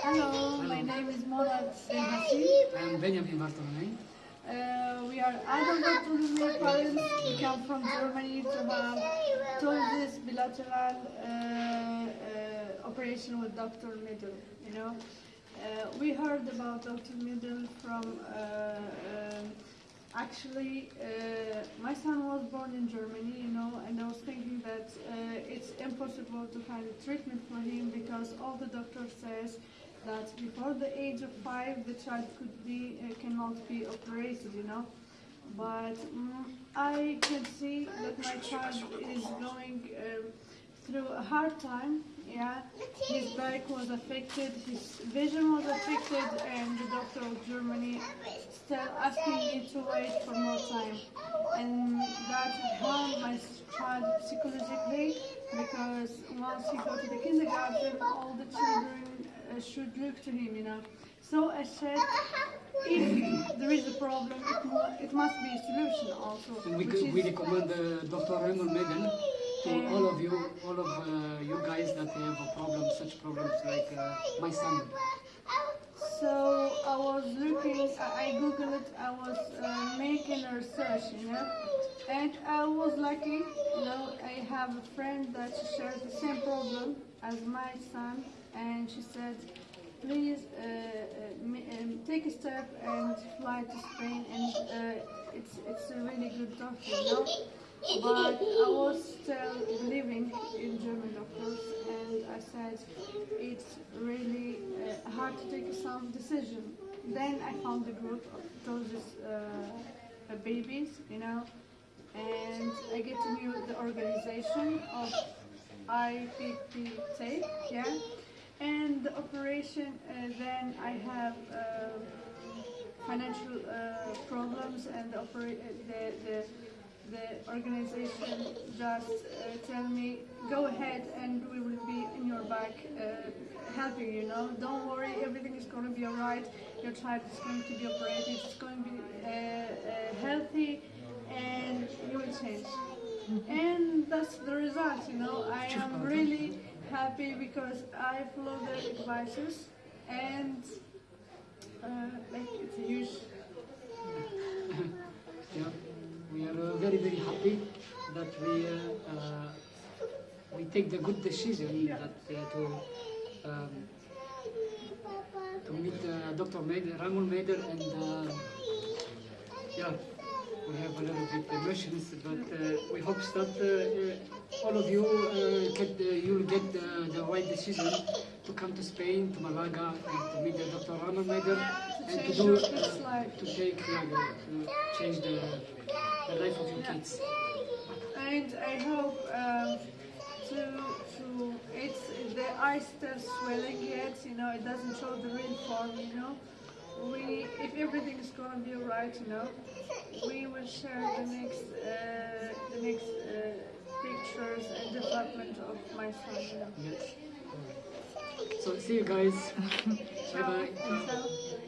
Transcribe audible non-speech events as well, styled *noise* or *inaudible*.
Hello, my name is Monad Senhassi. I'm Benjamin Bartolomei. Uh, we are adult autonomy parents. We come from Germany to have told this bilateral uh, uh, operation with Dr. Middle. You know, uh, we heard about Dr. Middle from. Uh, um actually, uh, my son was born in Germany. You know, and I was thinking that uh, it's impossible to find a treatment for him because all the doctor says that before the age of five, the child could be uh, cannot be operated, you know. But mm, I can see that my child is going um, through a hard time. Yeah, his back was affected, his vision was affected, and the doctor of Germany still asking me to wait for more time. And that harmed my child psychologically because once he go to the kindergarten, all the children should look to him, you know. So I said, if there is a problem, it, mu- it must be a solution also. We, which we recommend uh, Dr. Raymond Megan to all of you, all of uh, you guys that have a problem, such problems like uh, my son. So I was looking, I googled it, I was uh, making a research, you know, and I was lucky, you know, I have a friend that shares the same problem as my son, and she said, please uh, uh, um, take a step and fly to Spain, and uh, it's it's a really good doctor, you know. But I was still living in German doctors, and I said it's really uh, hard to take some decision. Then I found the group of those uh, babies, you know, and I get to know the organization of IPPT, yeah, and the operation. Uh, then I have. Uh, financial uh, problems and the, uh, the, the, the organization just uh, tell me go ahead and we will be in your back uh, helping you know? Don't worry everything is going to be alright. Your child is going to be operated it's going to be uh, uh, healthy and you will change. And that's the result you know? I am really happy because I follow the advices and uh, like it's a huge Yeah, we are uh, very very happy that we uh, uh, we take the good decision that uh, to um, to meet uh, Dr. Ramon Mader, and uh, yeah, we have a little bit emotions, but uh, we hope that all of you uh, get the, you'll get the, the right decision to come to Spain, to Malaga, and to meet the Dr. Ramon Mader, to and to do uh, to take uh, to change the, the life of your kids. And I hope um, to to it's the eye still swelling yet, you know, it doesn't show the real form, you know. We if everything is gonna be alright, you know, we will share the next uh, the next uh, pictures and development of my son, you know. Yes. So see you guys. *laughs* bye bye.